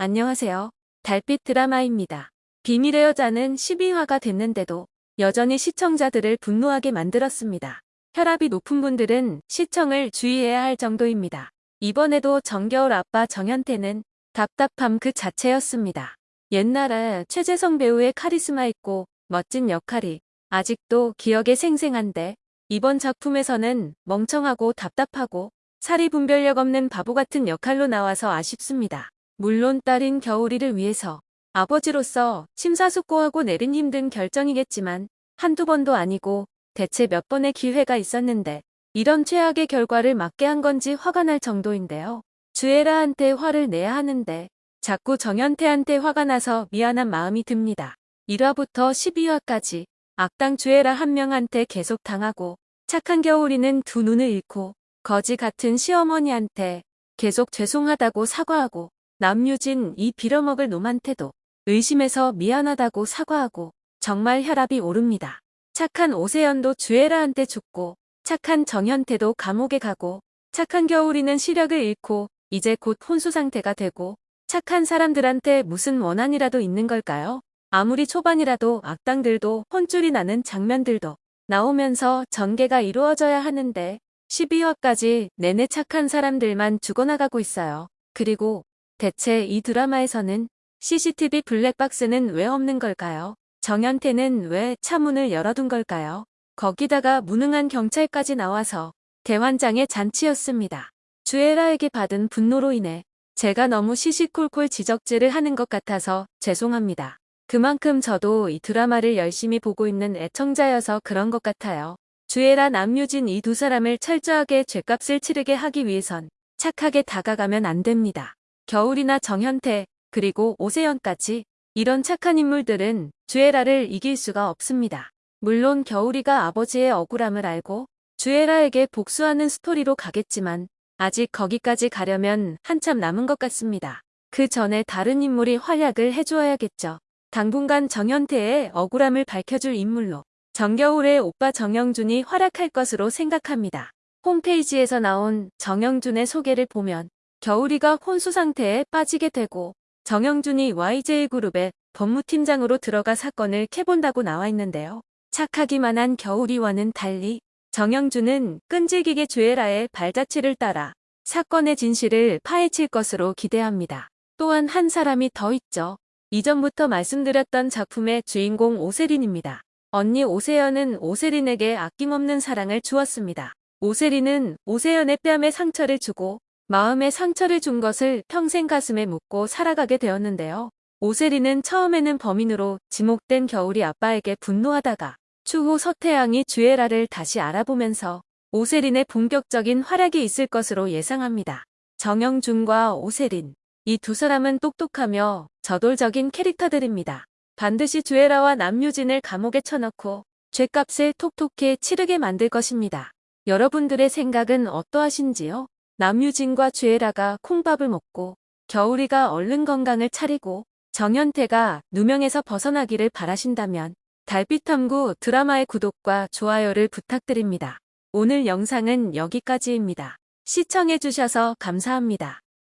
안녕하세요. 달빛 드라마입니다. 비밀의 여자는 12화가 됐는데도 여전히 시청자들을 분노하게 만들었습니다. 혈압이 높은 분들은 시청을 주의해야 할 정도입니다. 이번에도 정겨울 아빠 정현태는 답답함 그 자체였습니다. 옛날에 최재성 배우의 카리스마 있고 멋진 역할이 아직도 기억에 생생한데 이번 작품에서는 멍청하고 답답하고 사리 분별력 없는 바보 같은 역할로 나와서 아쉽습니다. 물론 딸인 겨울이를 위해서 아버지로서 심사숙고하고 내린 힘든 결정이겠지만 한두 번도 아니고 대체 몇 번의 기회가 있었는데 이런 최악의 결과를 맞게 한 건지 화가 날 정도인데요. 주애라한테 화를 내야 하는데 자꾸 정현태한테 화가 나서 미안한 마음이 듭니다. 1화부터 12화까지 악당 주애라 한 명한테 계속 당하고 착한 겨울이는 두 눈을 잃고 거지 같은 시어머니한테 계속 죄송하다고 사과하고 남유진 이 빌어먹을 놈한테도 의심해서 미안하다고 사과하고 정말 혈압이 오릅니다. 착한 오세연도 주애라한테 죽고 착한 정현태도 감옥에 가고 착한 겨울이는 시력을 잃고 이제 곧 혼수 상태가 되고 착한 사람들한테 무슨 원한이라도 있는 걸까요? 아무리 초반이라도 악당들도 혼쭐이 나는 장면들도 나오면서 전개가 이루어져야 하는데 12화까지 내내 착한 사람들만 죽어나가고 있어요. 그리고 대체 이 드라마에서는 CCTV 블랙박스는 왜 없는 걸까요? 정현태는 왜 차문을 열어둔 걸까요? 거기다가 무능한 경찰까지 나와서 대환장의 잔치였습니다. 주애라에게 받은 분노로 인해 제가 너무 시시콜콜 지적질을 하는 것 같아서 죄송합니다. 그만큼 저도 이 드라마를 열심히 보고 있는 애청자여서 그런 것 같아요. 주애라 남유진 이 두 사람을 철저하게 죄값을 치르게 하기 위해선 착하게 다가가면 안 됩니다. 겨울이나 정현태, 그리고 오세연까지 이런 착한 인물들은 주애라를 이길 수가 없습니다. 물론 겨울이가 아버지의 억울함을 알고 주애라에게 복수하는 스토리로 가겠지만 아직 거기까지 가려면 한참 남은 것 같습니다. 그 전에 다른 인물이 활약을 해주어야겠죠. 당분간 정현태의 억울함을 밝혀줄 인물로 정겨울의 오빠 정영준이 활약할 것으로 생각합니다. 홈페이지에서 나온 정영준의 소개를 보면 겨울이가 혼수 상태에 빠지게 되고 정영준이 YJ그룹의 법무팀장으로 들어가 사건을 캐본다고 나와 있는데요. 착하기만 한 겨울이와는 달리 정영준은 끈질기게 주애라의 발자취를 따라 사건의 진실을 파헤칠 것으로 기대합니다. 또한 한 사람이 더 있죠. 이전부터 말씀드렸던 작품의 주인공 오세린입니다. 언니 오세연은 오세린에게 아낌없는 사랑을 주었습니다. 오세린은 오세연의 뺨에 상처를 주고 마음에 상처를 준 것을 평생 가슴에 묻고 살아가게 되었는데요. 오세리는 처음에는 범인으로 지목된 겨울이 아빠에게 분노하다가 추후 서태양이 주애라를 다시 알아보면서 오세린의 본격적인 활약이 있을 것으로 예상합니다. 정영준과 오세린 이 두 사람은 똑똑하며 저돌적인 캐릭터들입니다. 반드시 주애라와 남유진을 감옥에 쳐넣고 죄값을 톡톡히 치르게 만들 것입니다. 여러분들의 생각은 어떠하신지요? 남유진과 주애라가 콩밥을 먹고 겨울이가 얼른 건강을 차리고 정현태가 누명에서 벗어나기를 바라신다면 달빛탐구 드라마의 구독과 좋아요를 부탁드립니다. 오늘 영상은 여기까지입니다. 시청해주셔서 감사합니다.